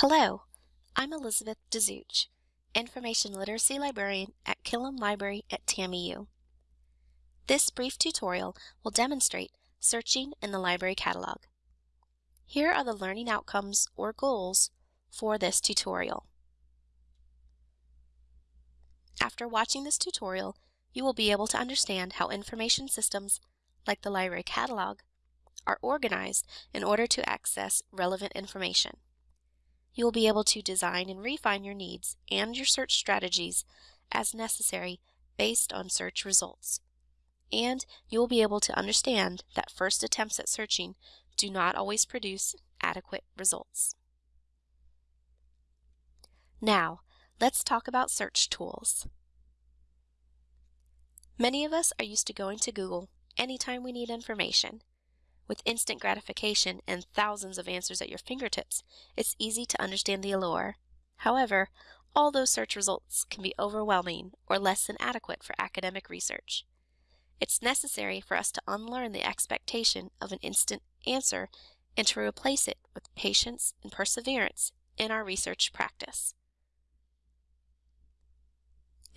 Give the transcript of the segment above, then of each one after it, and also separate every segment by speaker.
Speaker 1: Hello, I'm Elizabeth Dezuch, Information Literacy Librarian at Killam Library at TAMIU. This brief tutorial will demonstrate searching in the library catalog. Here are the learning outcomes or goals for this tutorial. After watching this tutorial, you will be able to understand how information systems, like the library catalog, are organized in order to access relevant information you will be able to design and refine your needs and your search strategies as necessary based on search results. And you will be able to understand that first attempts at searching do not always produce adequate results. Now, let's talk about search tools. Many of us are used to going to Google anytime we need information. With instant gratification and thousands of answers at your fingertips, it's easy to understand the allure. However, all those search results can be overwhelming or less than adequate for academic research. It's necessary for us to unlearn the expectation of an instant answer and to replace it with patience and perseverance in our research practice.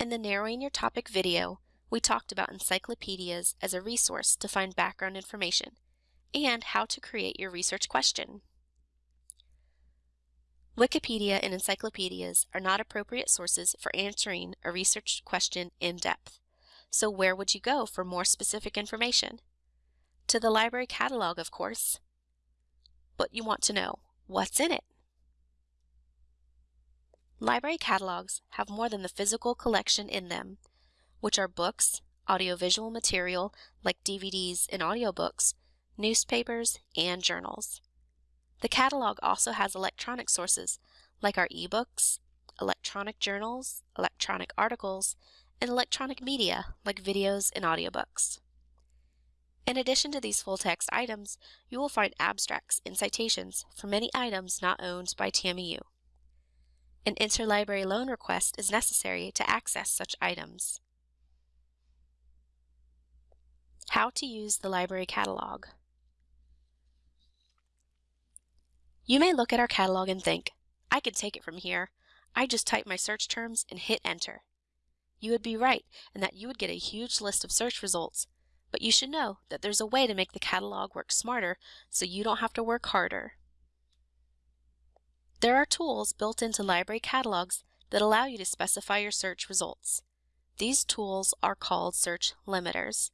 Speaker 1: In the Narrowing Your Topic video, we talked about encyclopedias as a resource to find background information and how to create your research question. Wikipedia and encyclopedias are not appropriate sources for answering a research question in depth. So where would you go for more specific information? To the library catalog, of course. But you want to know, what's in it? Library catalogs have more than the physical collection in them, which are books, audiovisual material like DVDs and audiobooks, newspapers, and journals. The catalog also has electronic sources like our ebooks, electronic journals, electronic articles, and electronic media like videos and audiobooks. In addition to these full-text items, you will find abstracts and citations for many items not owned by TAMIU. An interlibrary loan request is necessary to access such items. How to use the library catalog. You may look at our catalog and think, I can take it from here. I just type my search terms and hit enter. You would be right in that you would get a huge list of search results, but you should know that there's a way to make the catalog work smarter so you don't have to work harder. There are tools built into library catalogs that allow you to specify your search results. These tools are called search limiters.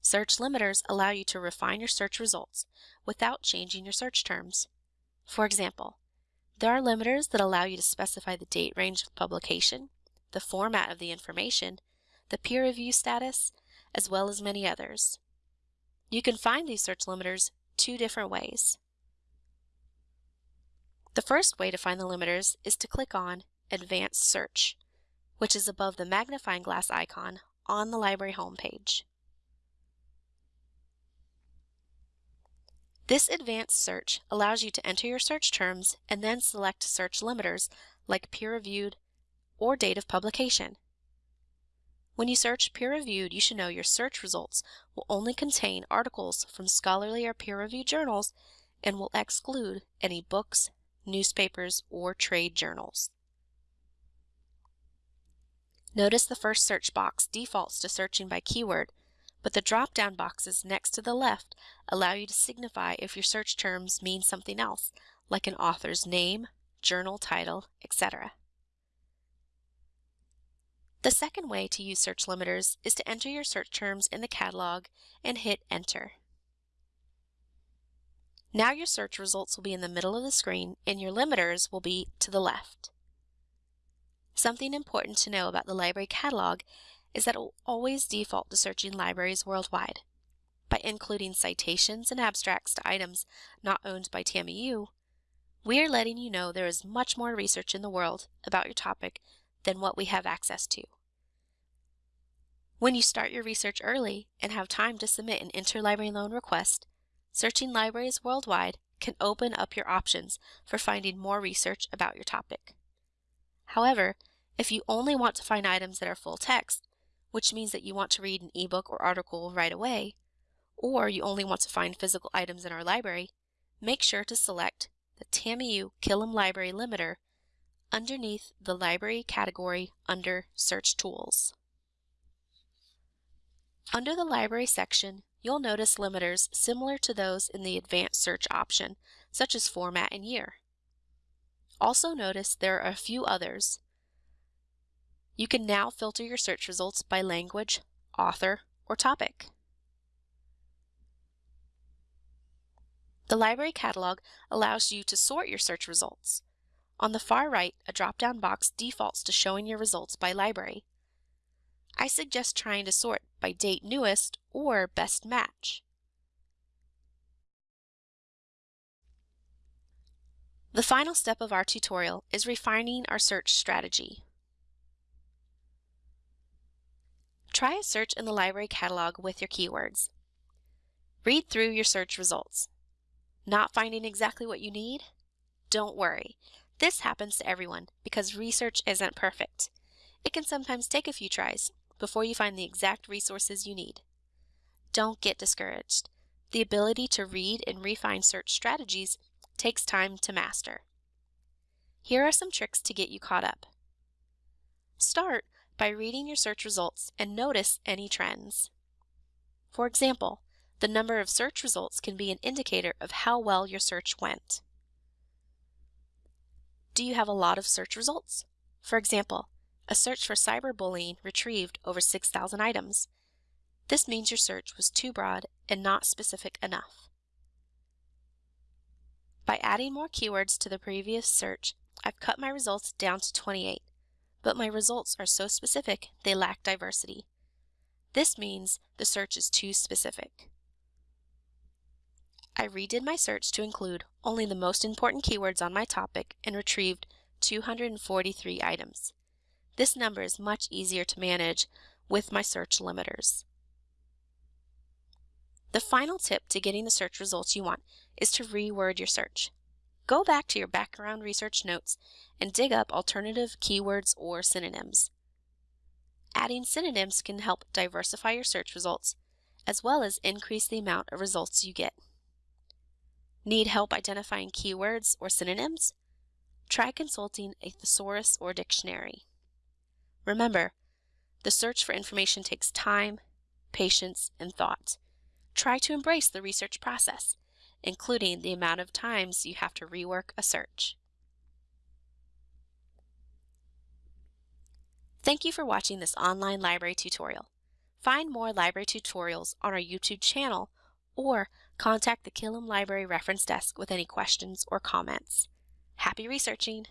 Speaker 1: Search limiters allow you to refine your search results without changing your search terms. For example, there are limiters that allow you to specify the date range of publication, the format of the information, the peer review status, as well as many others. You can find these search limiters two different ways. The first way to find the limiters is to click on Advanced Search, which is above the magnifying glass icon on the library homepage. This advanced search allows you to enter your search terms and then select search limiters like peer-reviewed or date of publication. When you search peer-reviewed, you should know your search results will only contain articles from scholarly or peer-reviewed journals and will exclude any books, newspapers, or trade journals. Notice the first search box defaults to searching by keyword, but the drop-down boxes next to the left allow you to signify if your search terms mean something else, like an author's name, journal title, etc. The second way to use search limiters is to enter your search terms in the catalog and hit enter. Now your search results will be in the middle of the screen and your limiters will be to the left. Something important to know about the library catalog is that it will always default to searching libraries worldwide. By including citations and abstracts to items not owned by TAMIU, we are letting you know there is much more research in the world about your topic than what we have access to. When you start your research early and have time to submit an interlibrary loan request, searching libraries worldwide can open up your options for finding more research about your topic. However, if you only want to find items that are full text, which means that you want to read an ebook or article right away, or you only want to find physical items in our library, make sure to select the TAMIU Killam Library limiter underneath the Library category under Search Tools. Under the Library section, you'll notice limiters similar to those in the Advanced Search option, such as Format and Year. Also notice there are a few others. You can now filter your search results by language, author, or topic. The library catalog allows you to sort your search results. On the far right, a drop-down box defaults to showing your results by library. I suggest trying to sort by date newest or best match. The final step of our tutorial is refining our search strategy. Try a search in the library catalog with your keywords. Read through your search results. Not finding exactly what you need? Don't worry. This happens to everyone because research isn't perfect. It can sometimes take a few tries before you find the exact resources you need. Don't get discouraged. The ability to read and refine search strategies takes time to master. Here are some tricks to get you caught up. Start by reading your search results and notice any trends. For example, the number of search results can be an indicator of how well your search went. Do you have a lot of search results? For example, a search for cyberbullying retrieved over 6,000 items. This means your search was too broad and not specific enough. By adding more keywords to the previous search, I've cut my results down to 28, but my results are so specific they lack diversity. This means the search is too specific. I redid my search to include only the most important keywords on my topic and retrieved 243 items. This number is much easier to manage with my search limiters. The final tip to getting the search results you want is to reword your search. Go back to your background research notes and dig up alternative keywords or synonyms. Adding synonyms can help diversify your search results, as well as increase the amount of results you get. Need help identifying keywords or synonyms? Try consulting a thesaurus or dictionary. Remember, the search for information takes time, patience, and thought. Try to embrace the research process, including the amount of times you have to rework a search. Thank you for watching this online library tutorial. Find more library tutorials on our YouTube channel or contact the Killam Library Reference Desk with any questions or comments. Happy researching!